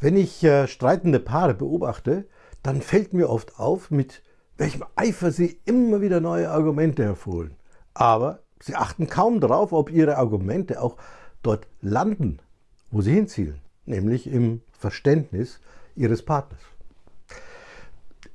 Wenn ich äh, streitende Paare beobachte, dann fällt mir oft auf, mit welchem Eifer sie immer wieder neue Argumente hervorholen. Aber sie achten kaum darauf, ob ihre Argumente auch dort landen, wo sie hinzielen, nämlich im Verständnis ihres Partners.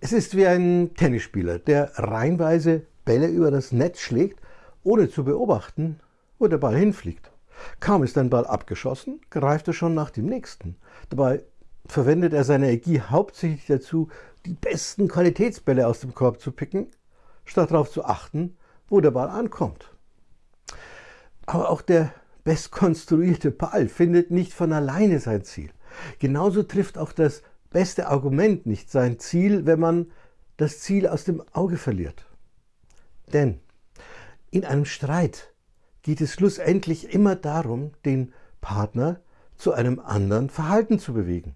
Es ist wie ein Tennisspieler, der reihenweise Bälle über das Netz schlägt, ohne zu beobachten, wo der Ball hinfliegt. Kaum ist ein Ball abgeschossen, greift er schon nach dem nächsten. Dabei verwendet er seine Energie hauptsächlich dazu, die besten Qualitätsbälle aus dem Korb zu picken, statt darauf zu achten, wo der Ball ankommt. Aber auch der bestkonstruierte Ball findet nicht von alleine sein Ziel. Genauso trifft auch das beste Argument nicht sein Ziel, wenn man das Ziel aus dem Auge verliert. Denn in einem Streit geht es schlussendlich immer darum, den Partner zu einem anderen Verhalten zu bewegen.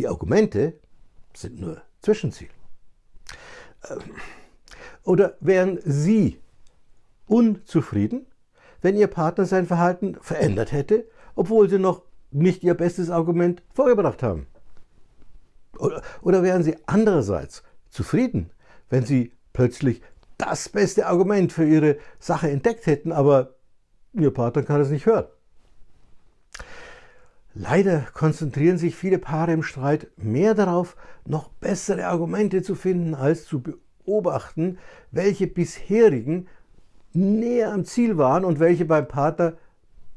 Die Argumente sind nur Zwischenziel. Ähm, oder wären Sie unzufrieden, wenn Ihr Partner sein Verhalten verändert hätte, obwohl Sie noch nicht Ihr bestes Argument vorgebracht haben? Oder, oder wären Sie andererseits zufrieden, wenn Sie plötzlich das beste Argument für ihre Sache entdeckt hätten, aber ihr Partner kann es nicht hören. Leider konzentrieren sich viele Paare im Streit mehr darauf, noch bessere Argumente zu finden, als zu beobachten, welche bisherigen näher am Ziel waren und welche beim Partner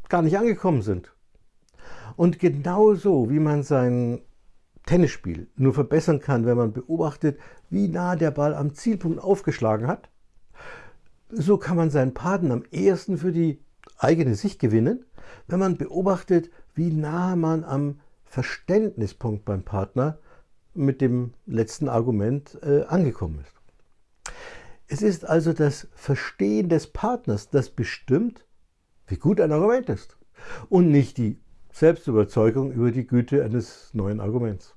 gar nicht angekommen sind. Und genauso wie man sein Tennisspiel nur verbessern kann, wenn man beobachtet, wie nah der Ball am Zielpunkt aufgeschlagen hat, so kann man seinen Partner am ehesten für die eigene Sicht gewinnen, wenn man beobachtet, wie nah man am Verständnispunkt beim Partner mit dem letzten Argument äh, angekommen ist. Es ist also das Verstehen des Partners, das bestimmt, wie gut ein Argument ist und nicht die Selbstüberzeugung über die Güte eines neuen Arguments.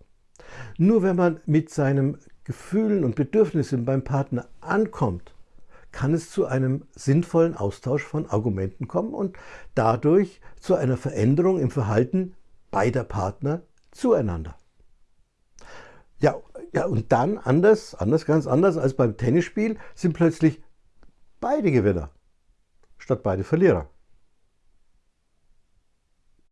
Nur wenn man mit seinen Gefühlen und Bedürfnissen beim Partner ankommt, kann es zu einem sinnvollen Austausch von Argumenten kommen und dadurch zu einer Veränderung im Verhalten beider Partner zueinander. Ja, ja und dann anders, anders, ganz anders als beim Tennisspiel, sind plötzlich beide Gewinner statt beide Verlierer.